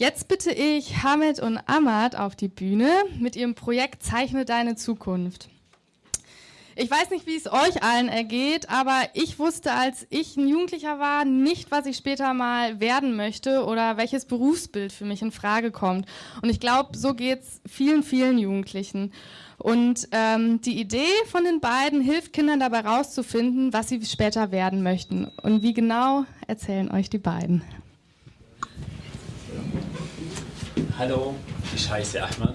Jetzt bitte ich Hamid und Ahmad auf die Bühne mit ihrem Projekt Zeichne deine Zukunft. Ich weiß nicht, wie es euch allen ergeht, aber ich wusste, als ich ein Jugendlicher war, nicht, was ich später mal werden möchte oder welches Berufsbild für mich in Frage kommt. Und ich glaube, so geht es vielen, vielen Jugendlichen. Und ähm, die Idee von den beiden hilft Kindern dabei rauszufinden, was sie später werden möchten. Und wie genau, erzählen euch die beiden. Hallo, ich heiße Ahmed.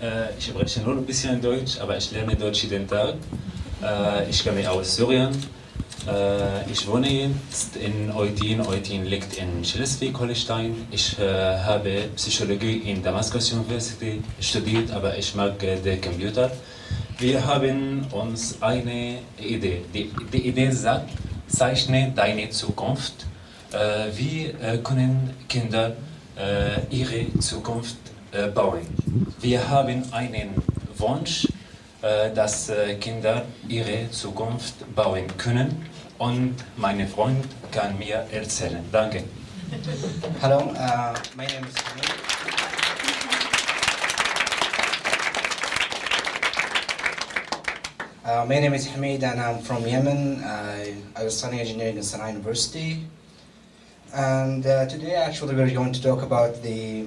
Äh, ich spreche nur ein bisschen Deutsch, aber ich lerne Deutsch jeden Tag. Äh, ich komme aus Syrien. Äh, ich wohne jetzt in Eutin. Eutin liegt in Schleswig-Holstein. Ich habe Psychologie in Damaskus University studiert, aber ich mag den Computer. Wir haben uns eine Idee. Die, die Idee sagt, zeichne deine Zukunft. Wie können Kinder ihre Zukunft bauen? Wir haben einen Wunsch, äh, dass äh, Kinder ihre Zukunft bauen können. Und mein Freund kann mir erzählen. Danke. Hello, uh, my name is Hamid. Uh, my name is Hamid and I'm from Yemen. I, I was studying engineering at Sana'a University. And uh, today actually we're going to talk about the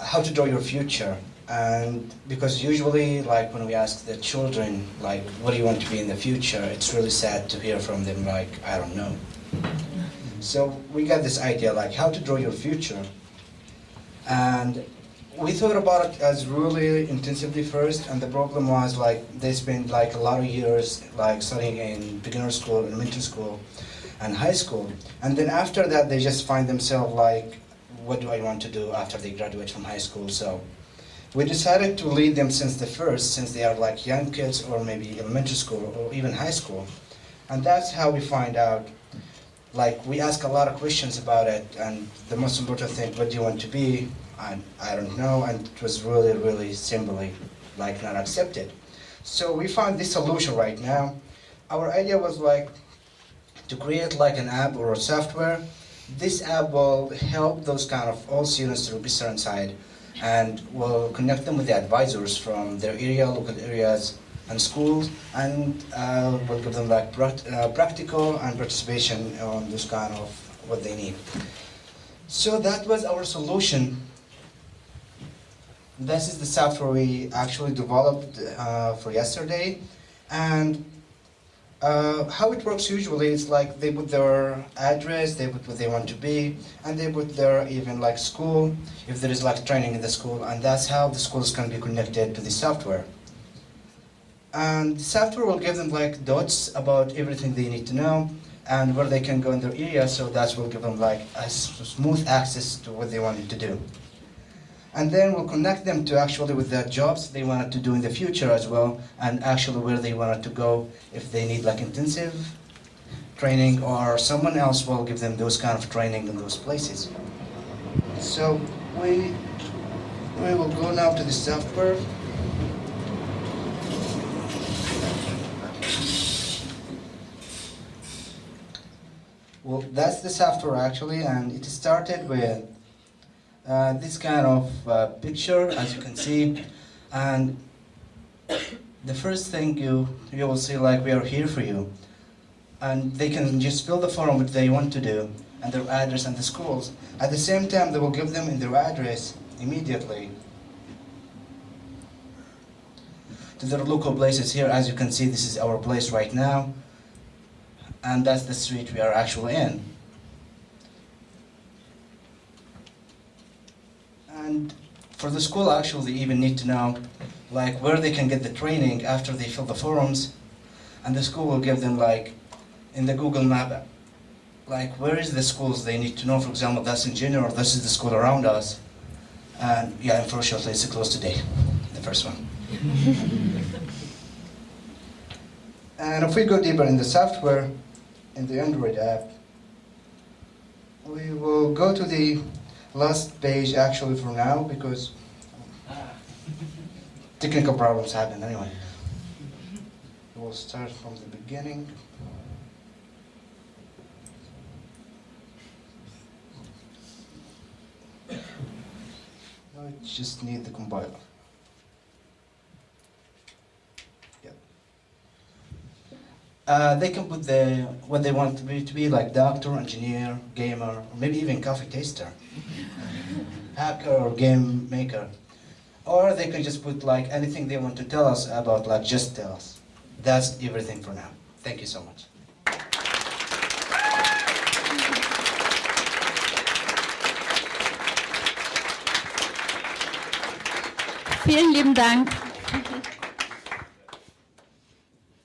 how to draw your future. And because usually like when we ask the children like what do you want to be in the future it's really sad to hear from them like i don't know. So we got this idea like how to draw your future. And we thought about it as really intensively first and the problem was like they spent like a lot of years like studying in beginner school and elementary school and high school and then after that they just find themselves like what do i want to do after they graduate from high school so we decided to lead them since the first, since they are like young kids or maybe elementary school or even high school. And that's how we find out, like we ask a lot of questions about it and the most important thing, what do you want to be? And I don't know, and it was really, really simply like not accepted. So we found this solution right now. Our idea was like to create like an app or a software. This app will help those kind of all students to register inside and we'll connect them with the advisors from their area, local areas, and schools, and uh, we'll give them like uh, practical and participation on this kind of what they need. So that was our solution. This is the software we actually developed uh, for yesterday, and uh, how it works usually is like they put their address, they put what they want to be, and they put their even like school, if there is like training in the school, and that's how the schools can be connected to the software. And the software will give them like dots about everything they need to know, and where they can go in their area, so that will give them like a smooth access to what they wanted to do and then we'll connect them to actually with the jobs they wanted to do in the future as well, and actually where they wanted to go if they need like intensive training or someone else will give them those kind of training in those places. So we, we will go now to the software. Well, that's the software actually, and it started with uh, this kind of uh, picture, as you can see. And the first thing you, you will see like we are here for you. And they can just fill the form what they want to do and their address and the schools. At the same time, they will give them in their address immediately to their local places here. As you can see, this is our place right now. And that's the street we are actually in. And for the school, actually, they even need to know like where they can get the training after they fill the forms. And the school will give them like in the Google map, like where is the schools they need to know. For example, that's in general, this is the school around us. And yeah, unfortunately, it's closed today, the first one. and if we go deeper in the software, in the Android app, we will go to the last page actually for now because technical problems happen anyway. We'll start from the beginning. I just need the compiler. Yep. Uh, they can put the what they want to be, to be like doctor, engineer, gamer, or maybe even coffee taster, hacker or game maker. Or they can just put like anything they want to tell us about, like just tell us. That's everything for now. Thank you so much. Vielen lieben Dank.